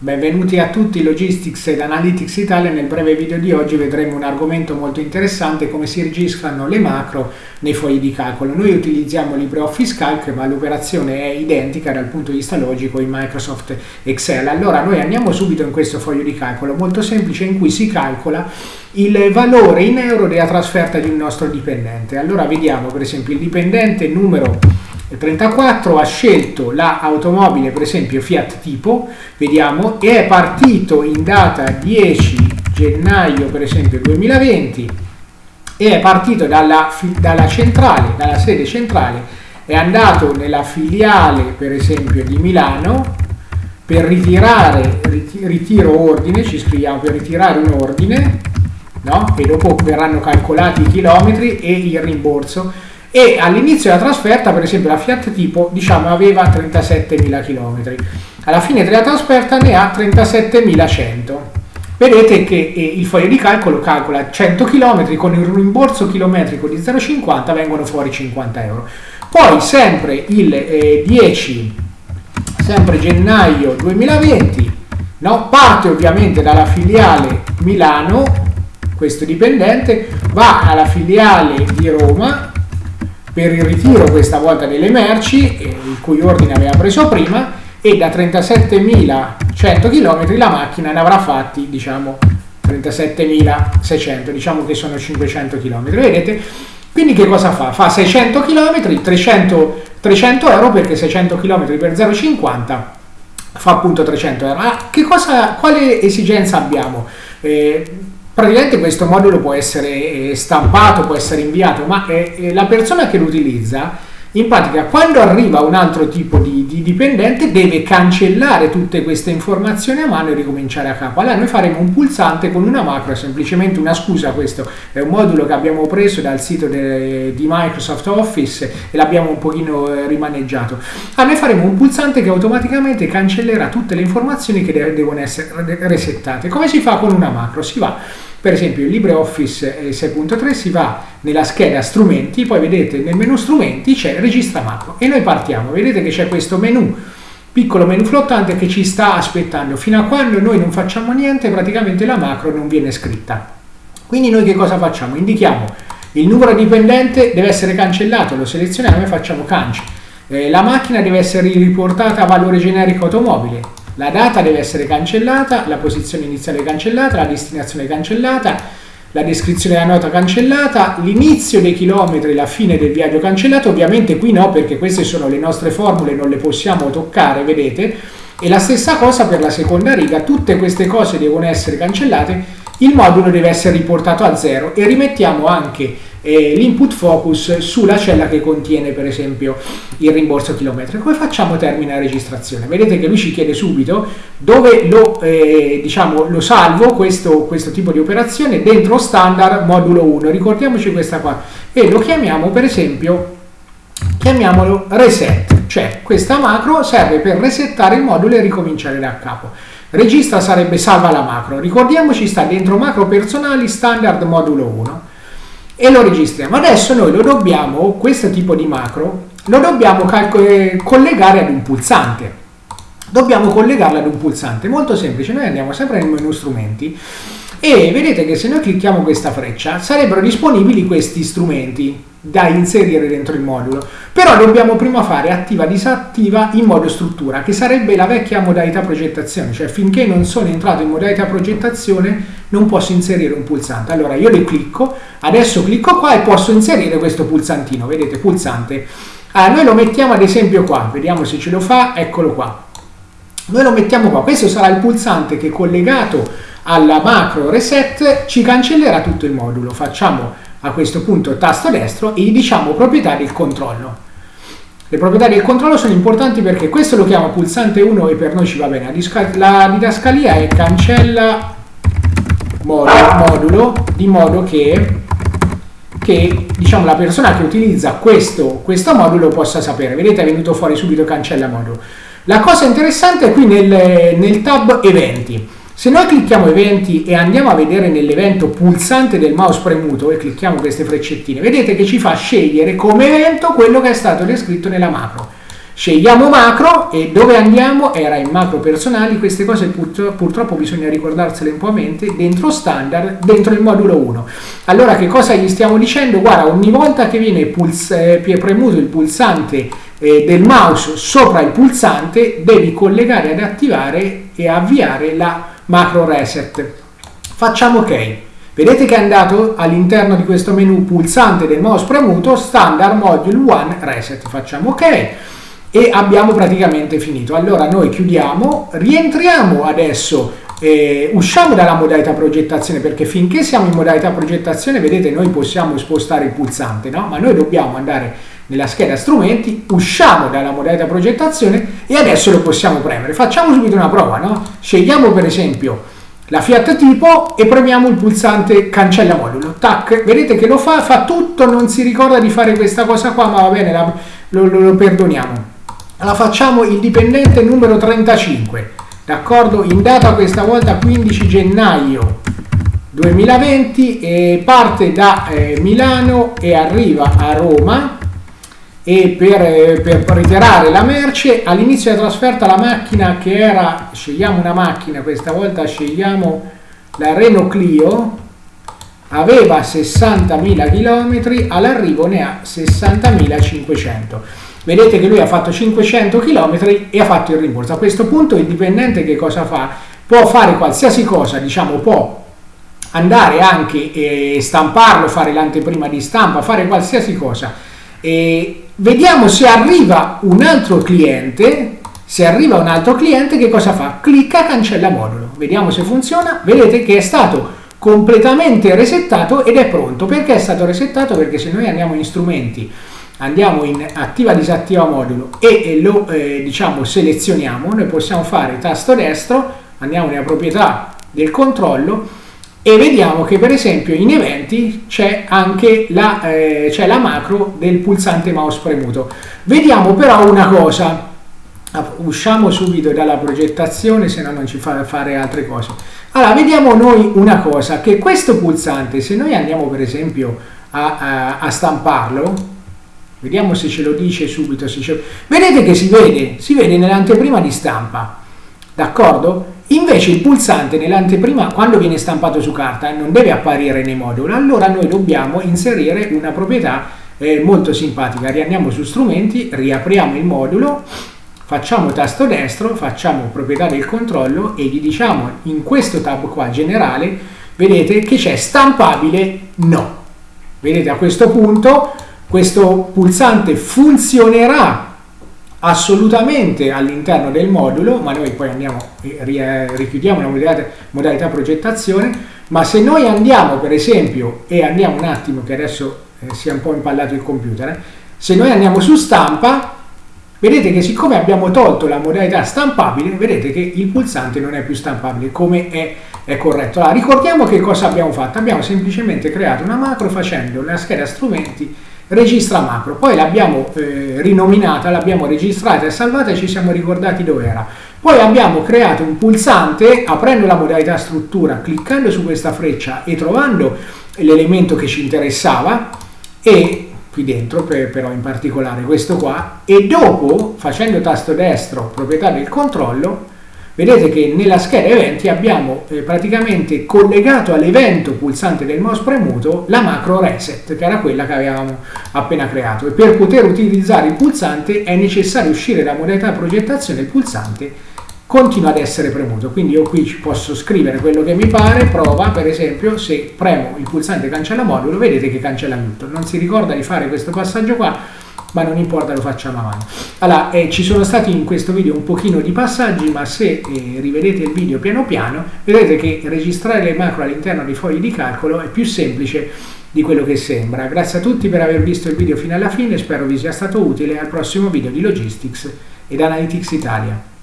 Benvenuti a tutti Logistics ed Analytics Italia. Nel breve video di oggi vedremo un argomento molto interessante, come si registrano le macro nei fogli di calcolo. Noi utilizziamo LibreOffice Calc, ma l'operazione è identica dal punto di vista logico in Microsoft Excel. Allora noi andiamo subito in questo foglio di calcolo molto semplice in cui si calcola il valore in euro della trasferta di un nostro dipendente. Allora vediamo per esempio il dipendente numero 34 ha scelto l'automobile, per esempio Fiat Tipo, vediamo, e è partito in data 10 gennaio, per esempio 2020, e è partito dalla, dalla centrale, dalla sede centrale, è andato nella filiale, per esempio, di Milano, per ritirare, ritiro ordine, ci scriviamo per ritirare un ordine, no? e dopo verranno calcolati i chilometri e il rimborso e all'inizio della trasferta per esempio la Fiat Tipo diciamo aveva 37.000 km alla fine della trasferta ne ha 37.100 vedete che eh, il foglio di calcolo calcola 100 km con il rimborso chilometrico di 0,50 vengono fuori 50 euro poi sempre il eh, 10 sempre gennaio 2020 no? parte ovviamente dalla filiale Milano questo dipendente va alla filiale di Roma per il ritiro questa volta delle merci, eh, il cui ordine aveva preso prima, e da 37.100 km la macchina ne avrà fatti, diciamo, 37.600, diciamo che sono 500 km. Vedete? Quindi che cosa fa? Fa 600 km, 300, 300 euro perché 600 km per 0,50 fa appunto 300 euro. Ah, che cosa, quale esigenza abbiamo? Eh, praticamente questo modulo può essere eh, stampato, può essere inviato, ma la persona che lo utilizza in pratica quando arriva un altro tipo di, di, dipendente deve cancellare tutte queste informazioni a mano e ricominciare a capo. Allora noi faremo un pulsante con una macro, semplicemente una scusa, questo è un modulo che abbiamo preso dal sito de, di Microsoft Office e l'abbiamo un pochino eh, rimaneggiato. Allora noi faremo un pulsante che automaticamente cancellerà tutte le informazioni che de devono essere resettate. Come si fa con una macro? Si va per esempio in LibreOffice 6.3 si va nella scheda strumenti, poi vedete nel menu strumenti c'è registra macro e noi partiamo, vedete che c'è questo menu piccolo menu flottante che ci sta aspettando. Fino a quando noi non facciamo niente praticamente la macro non viene scritta. Quindi noi che cosa facciamo? indichiamo il numero dipendente deve essere cancellato lo selezioniamo e facciamo canci. Eh, la macchina deve essere riportata a valore generico automobile la data deve essere cancellata, la posizione iniziale cancellata, la destinazione cancellata, la descrizione della nota cancellata, l'inizio dei chilometri, la fine del viaggio cancellato, ovviamente qui no perché queste sono le nostre formule, non le possiamo toccare, vedete, e la stessa cosa per la seconda riga, tutte queste cose devono essere cancellate, il modulo deve essere riportato a zero e rimettiamo anche eh, l'input focus sulla cella che contiene per esempio il rimborso chilometrico. Come facciamo termina la registrazione? Vedete che lui ci chiede subito dove lo, eh, diciamo, lo salvo questo, questo tipo di operazione dentro standard modulo 1, ricordiamoci questa qua, e lo chiamiamo per esempio, chiamiamolo reset, cioè questa macro serve per resettare il modulo e ricominciare da capo. Registra sarebbe salva la macro, ricordiamoci sta dentro macro personali standard modulo 1 e lo registriamo. Adesso noi lo dobbiamo, questo tipo di macro, lo dobbiamo eh, collegare ad un pulsante. Dobbiamo collegarlo ad un pulsante, molto semplice, noi andiamo sempre nel menu strumenti. E vedete che se noi clicchiamo questa freccia sarebbero disponibili questi strumenti da inserire dentro il modulo. Però dobbiamo prima fare attiva disattiva in modo struttura che sarebbe la vecchia modalità progettazione. Cioè finché non sono entrato in modalità progettazione non posso inserire un pulsante. Allora io le clicco adesso clicco qua e posso inserire questo pulsantino. Vedete pulsante. Allora, noi lo mettiamo ad esempio qua. Vediamo se ce lo fa. Eccolo qua. Noi lo mettiamo qua. Questo sarà il pulsante che collegato alla macro reset ci cancellerà tutto il modulo. Facciamo a questo punto tasto destro e gli diciamo proprietà del controllo. Le proprietà del controllo sono importanti perché questo lo chiama pulsante 1 e per noi ci va bene. La didascalia è cancella modulo di modo che, che diciamo, la persona che utilizza questo, questo modulo possa sapere. Vedete è venuto fuori subito cancella modulo. La cosa interessante è qui nel, nel tab eventi. Se noi clicchiamo eventi e andiamo a vedere nell'evento pulsante del mouse premuto e clicchiamo queste freccettine, vedete che ci fa scegliere come evento quello che è stato descritto nella macro. Scegliamo macro e dove andiamo? Era in macro personali, queste cose purtroppo bisogna ricordarsele un po' a mente, dentro standard, dentro il modulo 1. Allora che cosa gli stiamo dicendo? Guarda, ogni volta che viene eh, premuto il pulsante eh, del mouse sopra il pulsante, devi collegare ed attivare e avviare la macro reset. Facciamo ok. Vedete che è andato all'interno di questo menu pulsante del mouse premuto, standard module 1 reset. Facciamo ok e abbiamo praticamente finito. Allora noi chiudiamo, rientriamo adesso, eh, usciamo dalla modalità progettazione perché finché siamo in modalità progettazione, vedete, noi possiamo spostare il pulsante, no? Ma noi dobbiamo andare nella scheda strumenti, usciamo dalla modalità progettazione e adesso lo possiamo premere. Facciamo subito una prova, no? Scegliamo per esempio la Fiat tipo e premiamo il pulsante cancella modulo. Tac, vedete che lo fa, fa tutto, non si ricorda di fare questa cosa qua, ma va bene, la, lo, lo, lo perdoniamo la facciamo il dipendente numero 35 d'accordo in data questa volta 15 gennaio 2020 e parte da eh, Milano e arriva a Roma e per, eh, per ritirare la merce all'inizio della trasferta la macchina che era scegliamo una macchina questa volta scegliamo la Renault Clio aveva 60.000 km all'arrivo ne ha 60.500 vedete che lui ha fatto 500 km e ha fatto il rimborso. A questo punto il dipendente che cosa fa? Può fare qualsiasi cosa, diciamo può andare anche e stamparlo, fare l'anteprima di stampa, fare qualsiasi cosa. E vediamo se arriva un altro cliente, se arriva un altro cliente che cosa fa? Clicca cancella modulo. Vediamo se funziona. Vedete che è stato completamente resettato ed è pronto. Perché è stato resettato? Perché se noi andiamo in strumenti andiamo in attiva disattiva modulo e lo eh, diciamo selezioniamo noi possiamo fare tasto destro andiamo nella proprietà del controllo e vediamo che per esempio in eventi c'è anche la, eh, la macro del pulsante mouse premuto vediamo però una cosa ah, usciamo subito dalla progettazione se no non ci fa fare altre cose allora vediamo noi una cosa che questo pulsante se noi andiamo per esempio a, a, a stamparlo Vediamo se ce lo dice subito. Ce... Vedete che si vede, si vede nell'anteprima di stampa, d'accordo? Invece il pulsante nell'anteprima, quando viene stampato su carta, non deve apparire nei moduli, allora noi dobbiamo inserire una proprietà eh, molto simpatica. Riandiamo su strumenti, riapriamo il modulo, facciamo tasto destro, facciamo proprietà del controllo e gli diciamo in questo tab qua generale, vedete che c'è stampabile no. Vedete a questo punto questo pulsante funzionerà assolutamente all'interno del modulo, ma noi poi andiamo e richiudiamo la modalità, modalità, progettazione, ma se noi andiamo per esempio, e andiamo un attimo che adesso eh, si è un po' impallato il computer, eh, se noi andiamo su stampa, vedete che siccome abbiamo tolto la modalità stampabile, vedete che il pulsante non è più stampabile come è, è corretto. Allora, ricordiamo che cosa abbiamo fatto, abbiamo semplicemente creato una macro facendo la scheda strumenti registra macro, poi l'abbiamo eh, rinominata, l'abbiamo registrata e salvata e ci siamo ricordati dove era. Poi abbiamo creato un pulsante, aprendo la modalità struttura, cliccando su questa freccia e trovando l'elemento che ci interessava e qui dentro però in particolare questo qua e dopo facendo tasto destro proprietà del controllo Vedete che nella scheda eventi abbiamo eh, praticamente collegato all'evento pulsante del mouse premuto la macro reset, che era quella che avevamo appena creato. E per poter utilizzare il pulsante è necessario uscire da modalità progettazione, il pulsante continua ad essere premuto. Quindi io qui posso scrivere quello che mi pare, prova per esempio se premo il pulsante cancella modulo, vedete che cancella tutto. Non si ricorda di fare questo passaggio qua, ma non importa lo facciamo avanti. Allora eh, ci sono stati in questo video un pochino di passaggi ma se eh, rivedete il video piano piano vedrete che registrare le macro all'interno dei fogli di calcolo è più semplice di quello che sembra. Grazie a tutti per aver visto il video fino alla fine spero vi sia stato utile. Al prossimo video di Logistics ed Analytics Italia